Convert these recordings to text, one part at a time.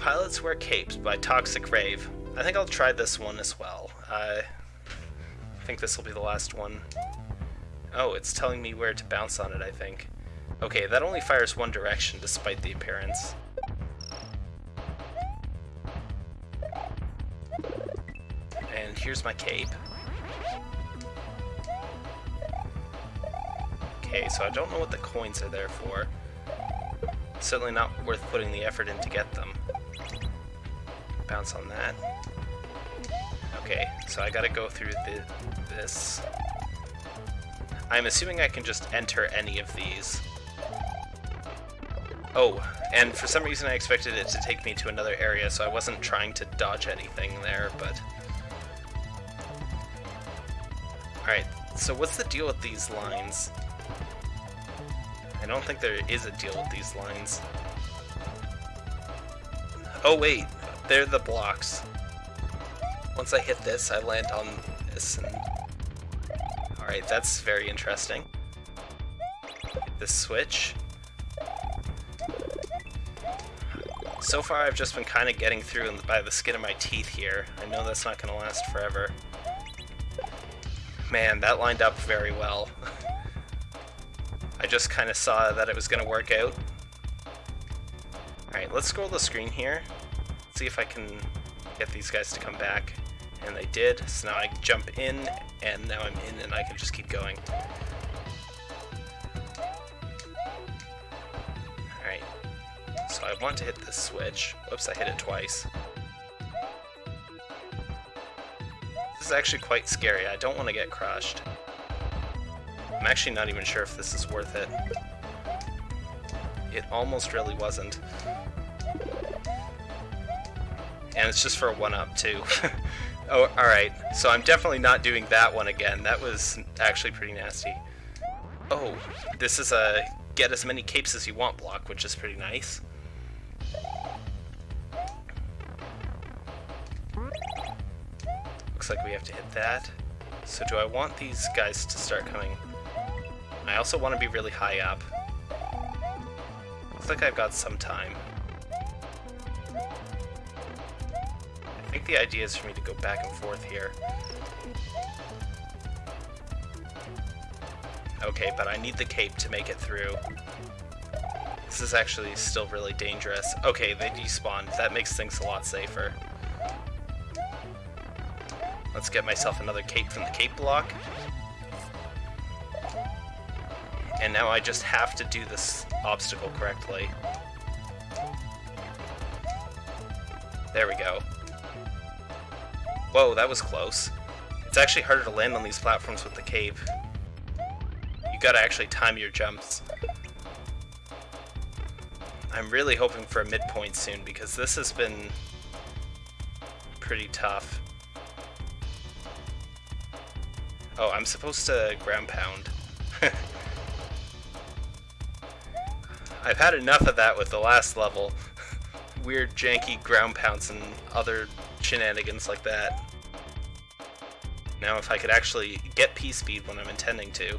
Pilots Wear Capes by Toxic Rave. I think I'll try this one as well. I think this will be the last one. Oh, it's telling me where to bounce on it, I think. Okay, that only fires one direction despite the appearance. And here's my cape. Okay, so I don't know what the coins are there for. Certainly not worth putting the effort in to get them. Bounce on that. Okay, so I gotta go through the, this. I'm assuming I can just enter any of these. Oh, and for some reason I expected it to take me to another area, so I wasn't trying to dodge anything there, but... Alright, so what's the deal with these lines? I don't think there is a deal with these lines. Oh wait, they're the blocks. Once I hit this, I land on this and... Alright, that's very interesting. Hit this switch. So far I've just been kind of getting through by the skin of my teeth here. I know that's not going to last forever. Man, that lined up very well. I just kind of saw that it was going to work out. Alright, let's scroll the screen here. See if I can get these guys to come back. And they did, so now I jump in, and now I'm in and I can just keep going. Alright, so I want to hit this switch. Whoops, I hit it twice. This is actually quite scary. I don't want to get crushed. I'm actually not even sure if this is worth it. It almost really wasn't. And it's just for a 1-up, too. oh, alright. So I'm definitely not doing that one again. That was actually pretty nasty. Oh, this is a get as many capes as you want block, which is pretty nice. Looks like we have to hit that. So do I want these guys to start coming? I also want to be really high up. Looks like I've got some time. The idea is for me to go back and forth here. Okay, but I need the cape to make it through. This is actually still really dangerous. Okay, they despawned. That makes things a lot safer. Let's get myself another cape from the cape block. And now I just have to do this obstacle correctly. There we go. Whoa, that was close. It's actually harder to land on these platforms with the cave. You gotta actually time your jumps. I'm really hoping for a midpoint soon because this has been pretty tough. Oh, I'm supposed to ground pound. I've had enough of that with the last level. Weird janky ground pounds and other shenanigans like that. Now if I could actually get P-speed when I'm intending to.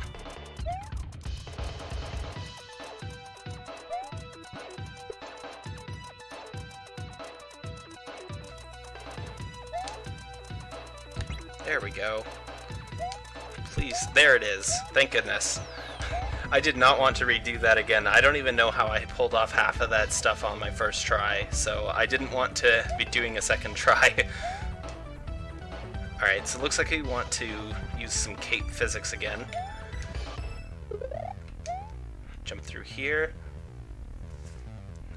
There we go. Please, there it is. Thank goodness. I did not want to redo that again. I don't even know how I pulled off half of that stuff on my first try, so I didn't want to be doing a second try. Alright, so it looks like we want to use some cape physics again. Jump through here.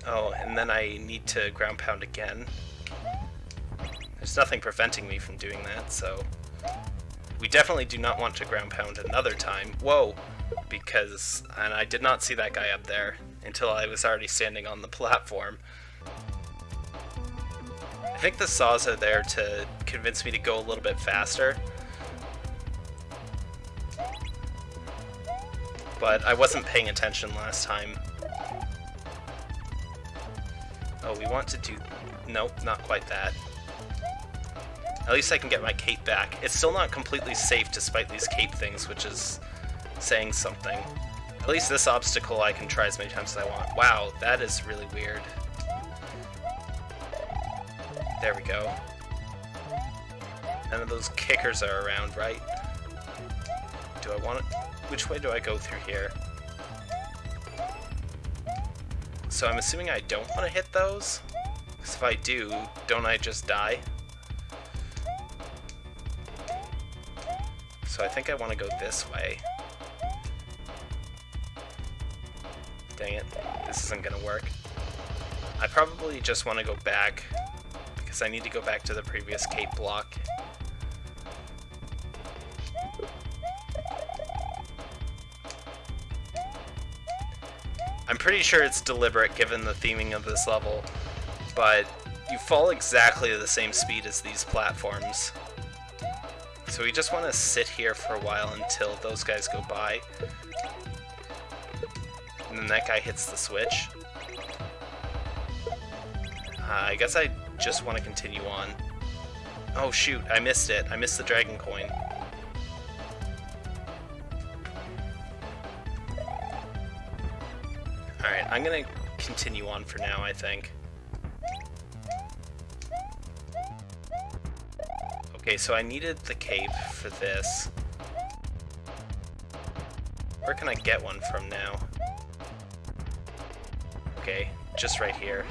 Oh, and then I need to ground pound again. There's nothing preventing me from doing that, so... We definitely do not want to ground pound another time. Whoa! Because, and I did not see that guy up there until I was already standing on the platform. I think the saws are there to convince me to go a little bit faster. But I wasn't paying attention last time. Oh, we want to do... Nope, not quite that. At least I can get my cape back. It's still not completely safe despite these cape things, which is saying something. At least this obstacle I can try as many times as I want. Wow, that is really weird. There we go. None of those kickers are around, right? Do I want it? Which way do I go through here? So I'm assuming I don't want to hit those? Because if I do, don't I just die? So I think I want to go this way. Isn't gonna work. I probably just want to go back, because I need to go back to the previous cape block. I'm pretty sure it's deliberate given the theming of this level, but you fall exactly the same speed as these platforms. So we just want to sit here for a while until those guys go by. And that guy hits the switch. Uh, I guess I just want to continue on. Oh shoot, I missed it. I missed the dragon coin. Alright, I'm gonna continue on for now, I think. Okay, so I needed the cape for this. Where can I get one from now? Just right here.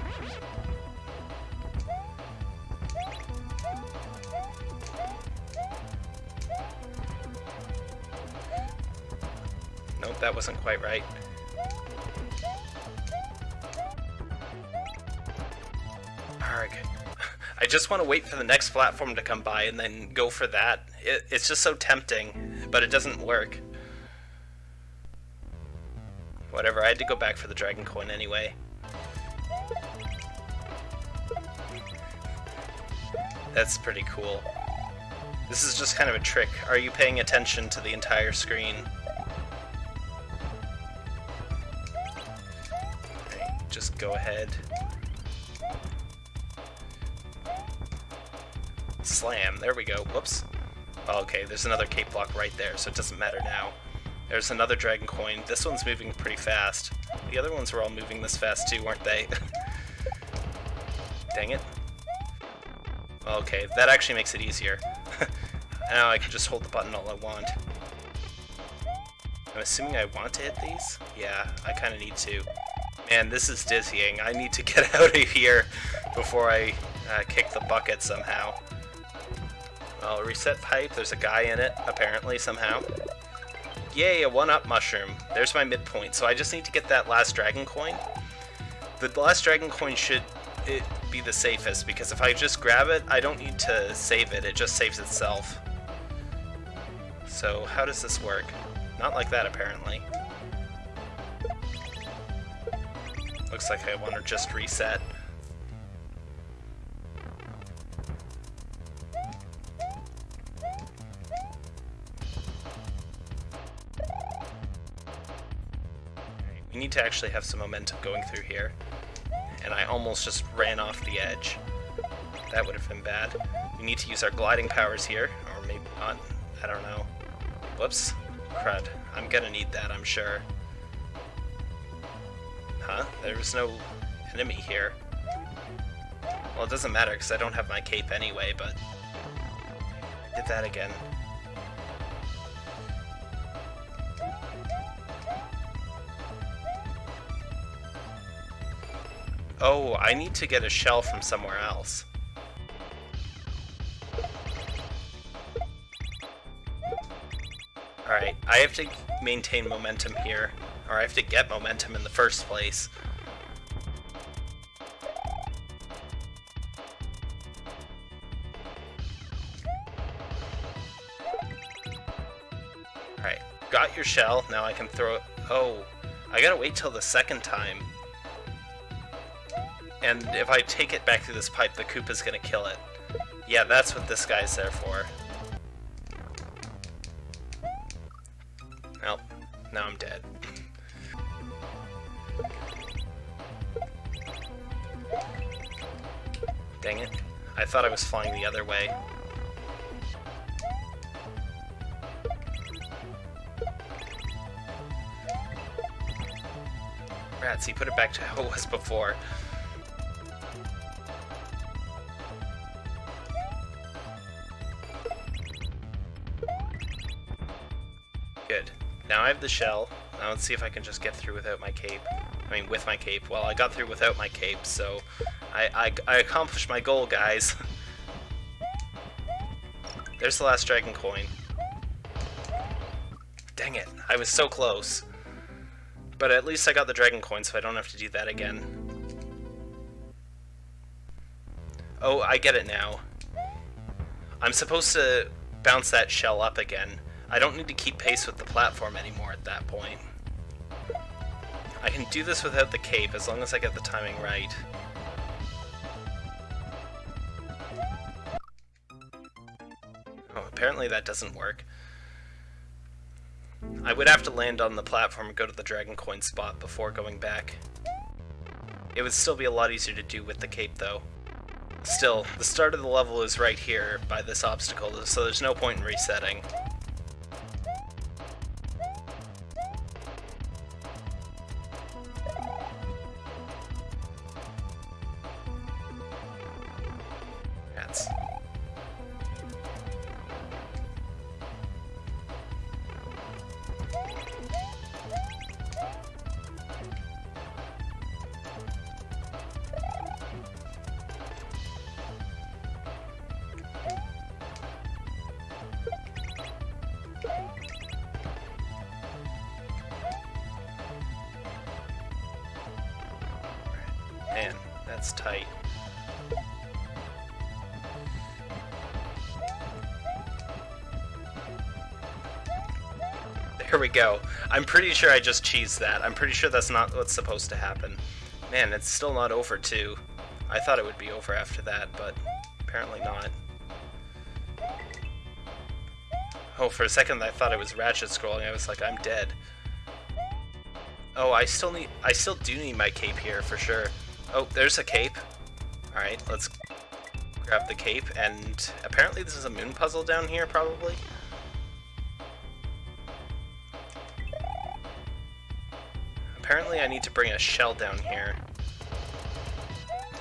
Nope, that wasn't quite right. I just want to wait for the next platform to come by and then go for that. It, it's just so tempting, but it doesn't work. Whatever, I had to go back for the Dragon Coin anyway. That's pretty cool. This is just kind of a trick. Are you paying attention to the entire screen? Just go ahead. Slam. There we go. Whoops. Oh, okay, there's another cape block right there, so it doesn't matter now. There's another dragon coin. This one's moving pretty fast. The other ones were all moving this fast too, weren't they? Dang it. Okay, that actually makes it easier. now I can just hold the button all I want. I'm assuming I want to hit these? Yeah, I kind of need to. Man, this is dizzying. I need to get out of here before I uh, kick the bucket somehow. Well, reset pipe, there's a guy in it, apparently, somehow. Yay, a one-up mushroom. There's my midpoint, so I just need to get that last dragon coin. The last dragon coin should it be the safest, because if I just grab it, I don't need to save it, it just saves itself. So, how does this work? Not like that, apparently. Looks like I want to just reset. We need to actually have some momentum going through here. And I almost just ran off the edge. That would have been bad. We need to use our gliding powers here, or maybe not. I don't know. Whoops. Crud. I'm gonna need that, I'm sure. Huh? There was no enemy here. Well, it doesn't matter, because I don't have my cape anyway, but... I did that again. Oh, I need to get a shell from somewhere else. Alright, I have to maintain momentum here, or I have to get momentum in the first place. Alright, got your shell, now I can throw it... Oh, I gotta wait till the second time. And if I take it back through this pipe, the Koopa's gonna kill it. Yeah, that's what this guy's there for. Well, now I'm dead. Dang it. I thought I was flying the other way. Rats, he put it back to how it was before. The shell. Now let's see if I can just get through without my cape. I mean, with my cape. Well, I got through without my cape, so I, I, I accomplished my goal, guys. There's the last dragon coin. Dang it, I was so close. But at least I got the dragon coin, so I don't have to do that again. Oh, I get it now. I'm supposed to bounce that shell up again. I don't need to keep pace with the platform anymore at that point. I can do this without the cape, as long as I get the timing right. Oh, apparently that doesn't work. I would have to land on the platform and go to the Dragon Coin spot before going back. It would still be a lot easier to do with the cape, though. Still, the start of the level is right here by this obstacle, so there's no point in resetting. That's tight. There we go. I'm pretty sure I just cheesed that. I'm pretty sure that's not what's supposed to happen. Man, it's still not over too. I thought it would be over after that, but apparently not. Oh, for a second I thought it was Ratchet scrolling. I was like, I'm dead. Oh, I still need- I still do need my cape here, for sure. Oh, there's a cape. Alright, let's grab the cape, and apparently this is a moon puzzle down here, probably? Apparently I need to bring a shell down here.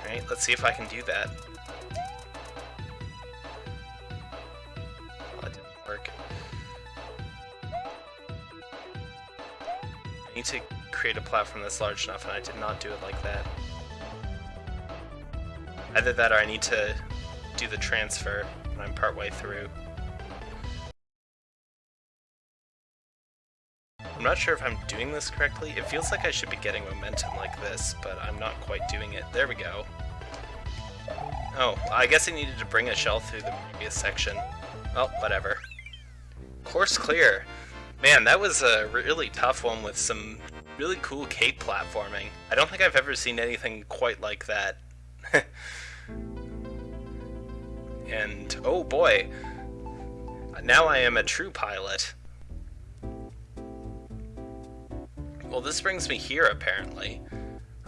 Alright, let's see if I can do that. Oh, that didn't work. I need to create a platform that's large enough, and I did not do it like that. Either that or I need to do the transfer when I'm partway through. I'm not sure if I'm doing this correctly. It feels like I should be getting momentum like this, but I'm not quite doing it. There we go. Oh, I guess I needed to bring a shell through the previous section. Well, whatever. Course clear. Man, that was a really tough one with some really cool cape platforming. I don't think I've ever seen anything quite like that. and oh boy, now I am a true pilot. Well, this brings me here, apparently.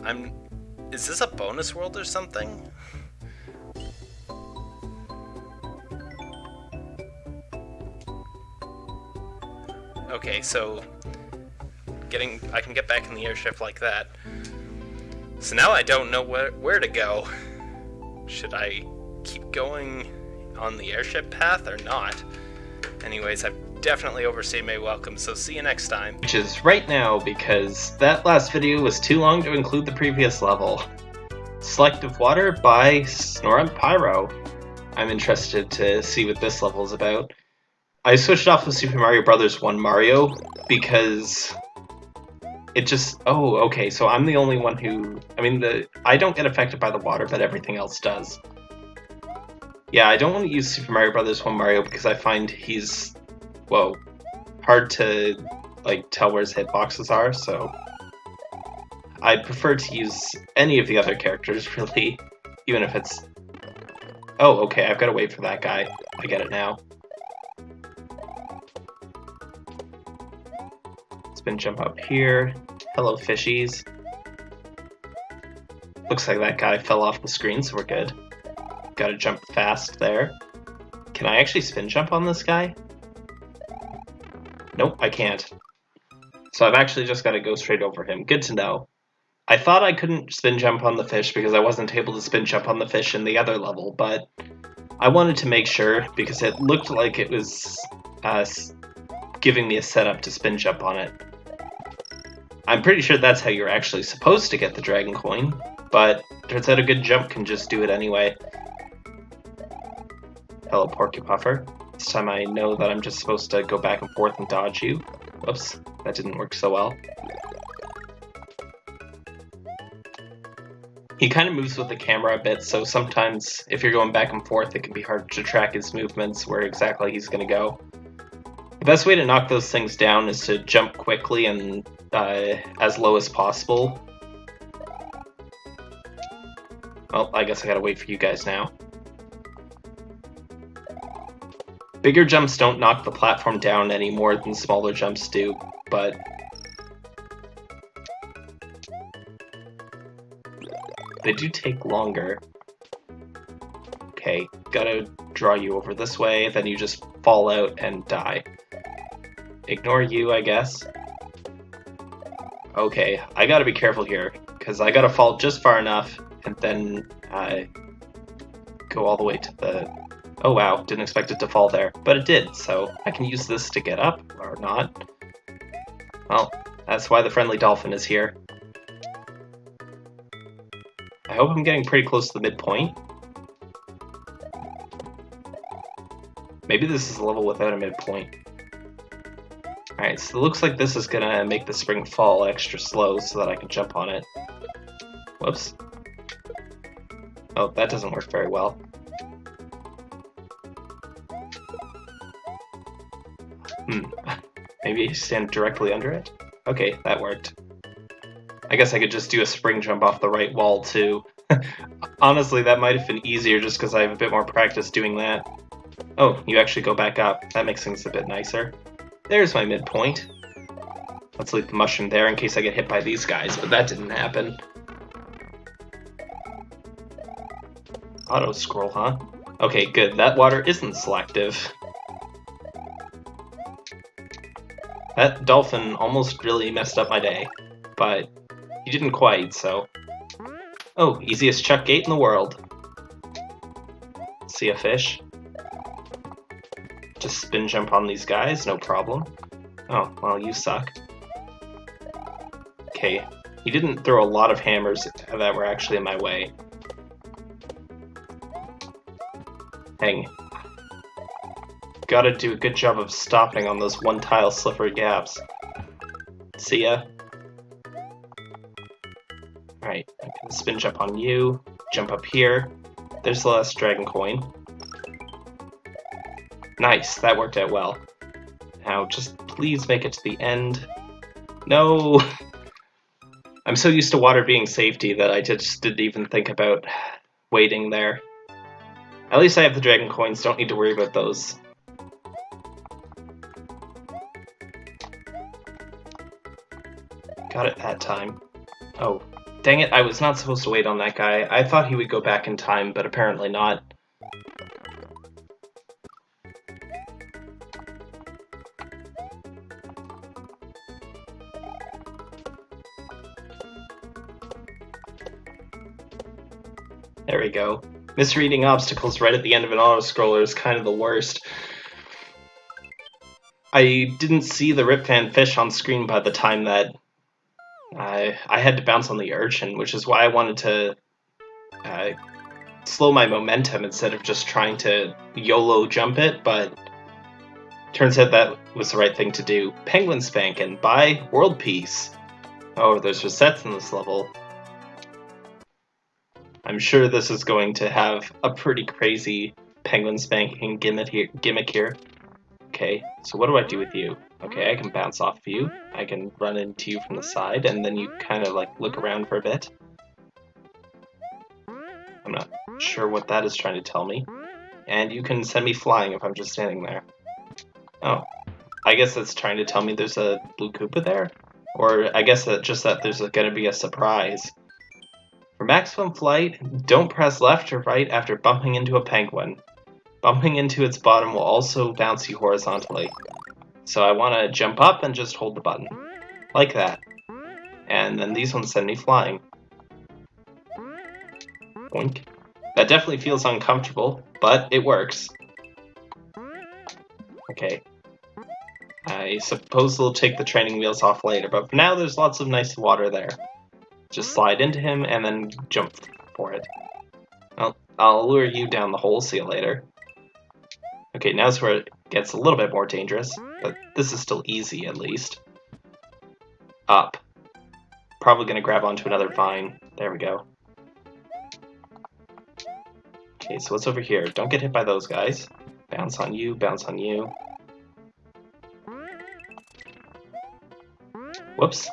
I'm... Is this a bonus world or something? Okay, so... Getting... I can get back in the airship like that. So now I don't know where, where to go. Should I keep going on the airship path or not? Anyways, I've definitely overstayed my welcome, so see you next time. Which is right now because that last video was too long to include the previous level. Selective Water by Snorunt Pyro. I'm interested to see what this level is about. I switched off of Super Mario Bros. 1 Mario because it just oh okay so i'm the only one who i mean the i don't get affected by the water but everything else does. Yeah i don't want to use super mario brothers 1 mario because i find he's whoa hard to like tell where his hitboxes are so. I prefer to use any of the other characters really even if it's oh okay i've got to wait for that guy. I get it now spin jump up here. Hello, fishies. Looks like that guy fell off the screen, so we're good. Gotta jump fast there. Can I actually spin jump on this guy? Nope, I can't. So I've actually just got to go straight over him. Good to know. I thought I couldn't spin jump on the fish because I wasn't able to spin jump on the fish in the other level, but I wanted to make sure because it looked like it was uh, giving me a setup to spin jump on it. I'm pretty sure that's how you're actually supposed to get the Dragon Coin, but turns out a good jump can just do it anyway. Hello, Porcupuffer. This time I know that I'm just supposed to go back and forth and dodge you. Whoops, that didn't work so well. He kind of moves with the camera a bit, so sometimes if you're going back and forth, it can be hard to track his movements, where exactly he's going to go. The best way to knock those things down is to jump quickly and uh, as low as possible. Well, I guess I gotta wait for you guys now. Bigger jumps don't knock the platform down any more than smaller jumps do, but They do take longer. Okay, gotta draw you over this way, then you just fall out and die. Ignore you, I guess. Okay, I gotta be careful here, because I gotta fall just far enough, and then I go all the way to the... Oh wow, didn't expect it to fall there, but it did, so I can use this to get up, or not. Well, that's why the friendly dolphin is here. I hope I'm getting pretty close to the midpoint. Maybe this is a level without a midpoint. Alright, so it looks like this is gonna make the spring fall extra slow so that I can jump on it. Whoops. Oh, that doesn't work very well. Hmm. Maybe stand directly under it? Okay, that worked. I guess I could just do a spring jump off the right wall too. Honestly, that might have been easier just because I have a bit more practice doing that. Oh, you actually go back up. That makes things a bit nicer. There's my midpoint. Let's leave the mushroom there in case I get hit by these guys, but that didn't happen. Auto scroll, huh? Okay, good. That water isn't selective. That dolphin almost really messed up my day, but he didn't quite, so... Oh, easiest chuck gate in the world. See a fish? Just spin jump on these guys, no problem. Oh, well, you suck. Okay, he didn't throw a lot of hammers that were actually in my way. Hang. Gotta do a good job of stopping on those one-tile slippery gaps. See ya. Alright, I can spin jump on you, jump up here. There's the last dragon coin. Nice, that worked out well. Now, just please make it to the end. No! I'm so used to water being safety that I just didn't even think about waiting there. At least I have the dragon coins, don't need to worry about those. Got it that time. Oh, Dang it, I was not supposed to wait on that guy. I thought he would go back in time, but apparently not. There we go. Misreading obstacles right at the end of an auto-scroller is kind of the worst. I didn't see the rip Ripvan fish on screen by the time that I I had to bounce on the urchin, which is why I wanted to uh, slow my momentum instead of just trying to YOLO jump it, but turns out that was the right thing to do. Penguin Spankin' by World Peace. Oh, there's resets in this level. I'm sure this is going to have a pretty crazy penguin spanking gimmick here. Gimmick here. Okay, so what do I do with you? Okay, I can bounce off of you. I can run into you from the side, and then you kind of like look around for a bit. I'm not sure what that is trying to tell me. And you can send me flying if I'm just standing there. Oh, I guess that's trying to tell me there's a blue Koopa there? Or I guess that just that there's going to be a surprise. For maximum flight, don't press left or right after bumping into a penguin. Bumping into its bottom will also bounce you horizontally. So I want to jump up and just hold the button. Like that. And then these ones send me flying. Boink. That definitely feels uncomfortable, but it works. Okay. I suppose they'll take the training wheels off later, but for now there's lots of nice water there. Just slide into him and then jump for it. I'll, I'll lure you down the hole, see you later. Okay, now's where it gets a little bit more dangerous, but this is still easy at least. Up. Probably gonna grab onto another vine. There we go. Okay, so what's over here? Don't get hit by those guys. Bounce on you, bounce on you. Whoops.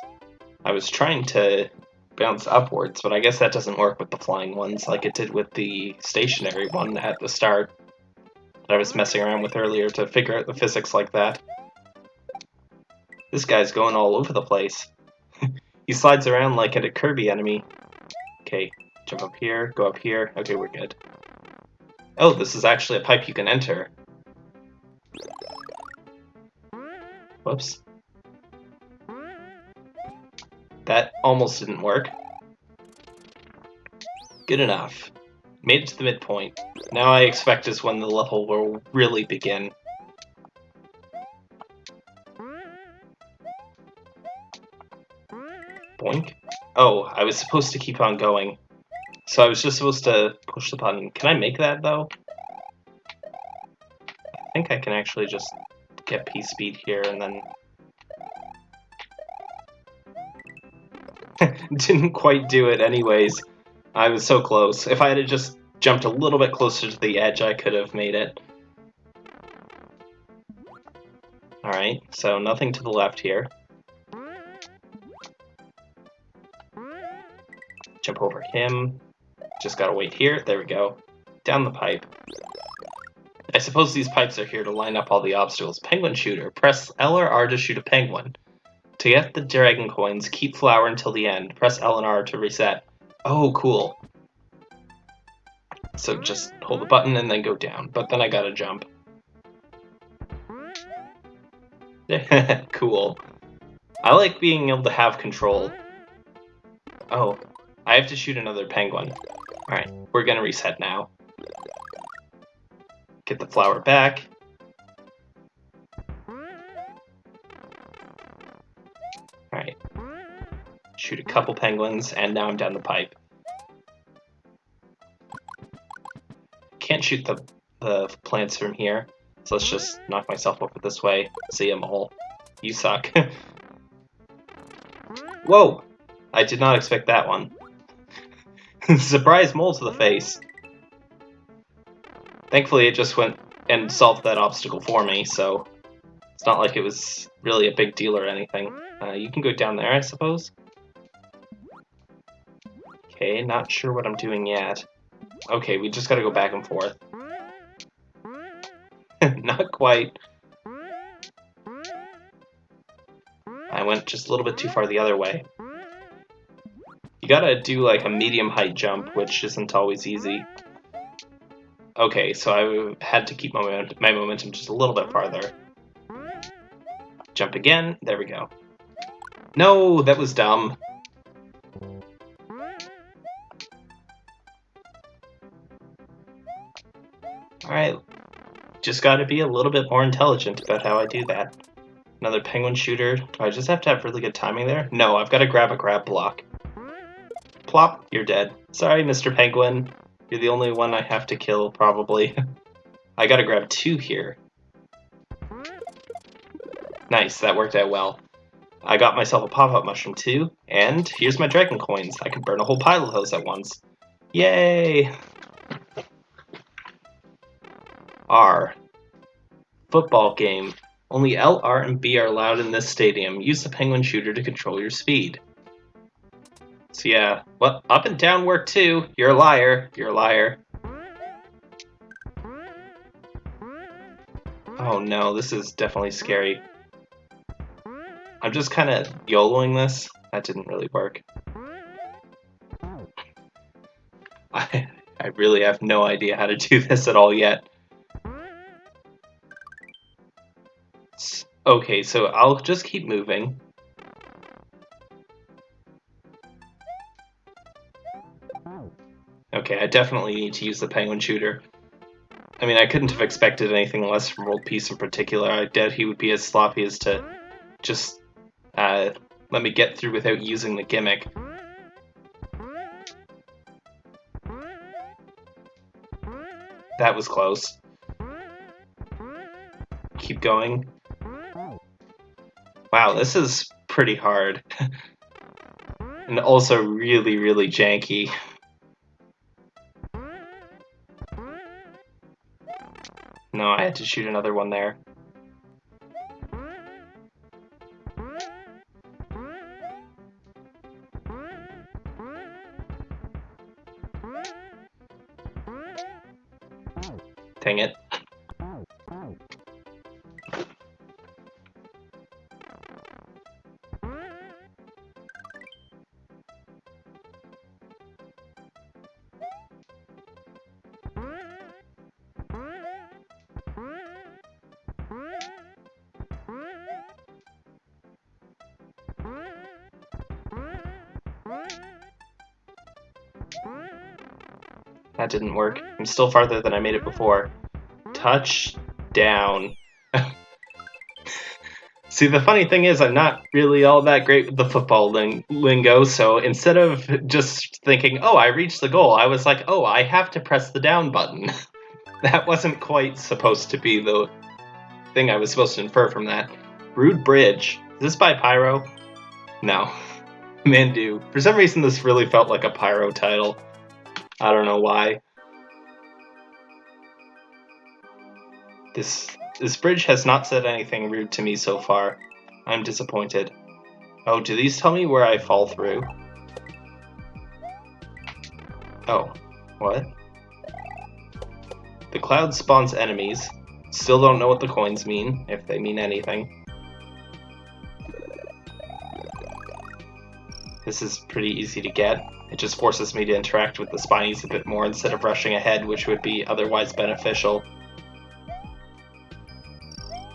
I was trying to bounce upwards, but I guess that doesn't work with the flying ones like it did with the stationary one at the start that I was messing around with earlier to figure out the physics like that. This guy's going all over the place. he slides around like at a Kirby enemy. Okay, jump up here, go up here. Okay, we're good. Oh, this is actually a pipe you can enter. Whoops. That almost didn't work. Good enough. Made it to the midpoint. Now I expect is when the level will really begin. Boink. Oh, I was supposed to keep on going. So I was just supposed to push the button. Can I make that, though? I think I can actually just get P-Speed here and then... Didn't quite do it anyways. I was so close. If I had just jumped a little bit closer to the edge, I could have made it. Alright, so nothing to the left here. Jump over him. Just gotta wait here. There we go. Down the pipe. I suppose these pipes are here to line up all the obstacles. Penguin shooter. Press L or R to shoot a penguin. To get the dragon coins, keep flower until the end. Press L and R to reset. Oh, cool. So just hold the button and then go down. But then I gotta jump. cool. I like being able to have control. Oh, I have to shoot another penguin. Alright, we're gonna reset now. Get the flower back. Shoot a couple penguins, and now I'm down the pipe. Can't shoot the, the plants from here, so let's just knock myself over this way. See them all. You suck. Whoa! I did not expect that one. Surprise mole to the face. Thankfully, it just went and solved that obstacle for me, so it's not like it was really a big deal or anything. Uh, you can go down there, I suppose? Okay, not sure what I'm doing yet. Okay, we just gotta go back and forth. not quite. I went just a little bit too far the other way. You gotta do like a medium height jump, which isn't always easy. Okay, so I had to keep my, my momentum just a little bit farther. Jump again, there we go. No, that was dumb. Alright, just gotta be a little bit more intelligent about how I do that. Another penguin shooter. Do I just have to have really good timing there? No, I've got to grab a grab block. Plop, you're dead. Sorry, Mr. Penguin. You're the only one I have to kill, probably. I gotta grab two here. Nice, that worked out well. I got myself a pop-up mushroom too, and here's my dragon coins. I can burn a whole pile of those at once. Yay! R. Football game. Only L, R, and B are allowed in this stadium. Use the penguin shooter to control your speed. So yeah, well, up and down work too. You're a liar. You're a liar. Oh no, this is definitely scary. I'm just kind of YOLOing this. That didn't really work. I, I really have no idea how to do this at all yet. Okay, so I'll just keep moving. Okay, I definitely need to use the penguin shooter. I mean, I couldn't have expected anything less from World Peace in particular. I doubt he would be as sloppy as to just uh, let me get through without using the gimmick. That was close. Keep going. Wow, this is pretty hard. and also really, really janky. No, I had to shoot another one there. That didn't work. Mm. I'm still farther than I made it before. Touchdown. See, the funny thing is, I'm not really all that great with the football ling- lingo, so instead of just thinking, oh, I reached the goal, I was like, oh, I have to press the down button. that wasn't quite supposed to be the thing I was supposed to infer from that. Rude Bridge. Is this by Pyro? No. Mandu. For some reason, this really felt like a Pyro title. I don't know why. This this bridge has not said anything rude to me so far. I'm disappointed. Oh, do these tell me where I fall through? Oh, what? The cloud spawns enemies. Still don't know what the coins mean, if they mean anything. This is pretty easy to get. It just forces me to interact with the spinies a bit more instead of rushing ahead, which would be otherwise beneficial.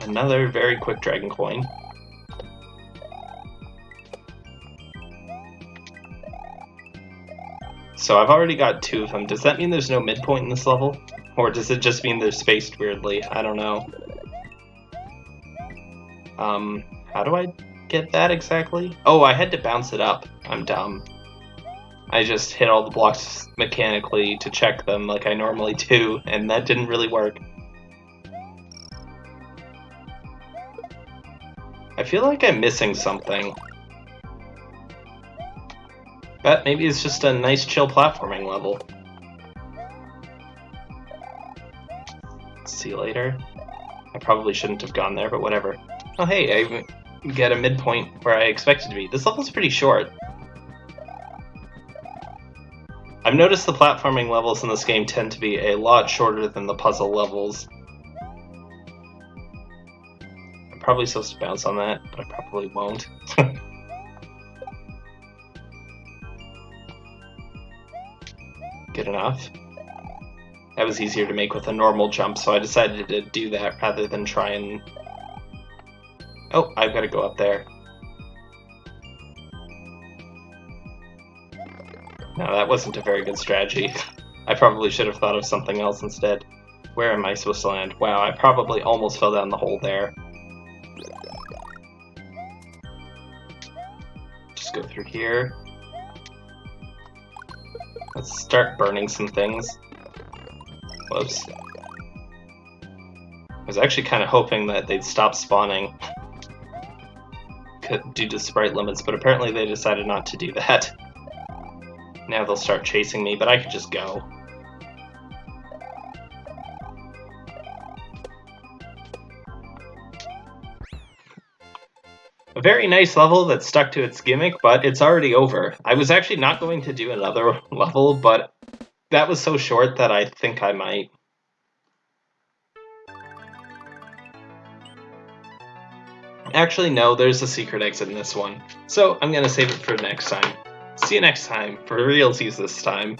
Another very quick dragon coin. So I've already got two of them. Does that mean there's no midpoint in this level? Or does it just mean they're spaced weirdly? I don't know. Um, how do I get that exactly? Oh, I had to bounce it up. I'm dumb. I just hit all the blocks mechanically to check them like I normally do, and that didn't really work. I feel like I'm missing something. But maybe it's just a nice chill platforming level. See you later. I probably shouldn't have gone there, but whatever. Oh hey, I get a midpoint where I expected to be. This level's pretty short. I've noticed the platforming levels in this game tend to be a lot shorter than the puzzle levels. I'm probably supposed to bounce on that, but I probably won't. Good enough. That was easier to make with a normal jump, so I decided to do that rather than try and... Oh, I've got to go up there. No, that wasn't a very good strategy. I probably should have thought of something else instead. Where am I supposed to land? Wow, I probably almost fell down the hole there. Just go through here. Let's start burning some things. Whoops. I was actually kind of hoping that they'd stop spawning due to sprite limits, but apparently they decided not to do that. Now they'll start chasing me, but I could just go. A very nice level that stuck to its gimmick, but it's already over. I was actually not going to do another level, but that was so short that I think I might. Actually, no, there's a secret exit in this one. So I'm to save it for next time. See you next time, for realties this time.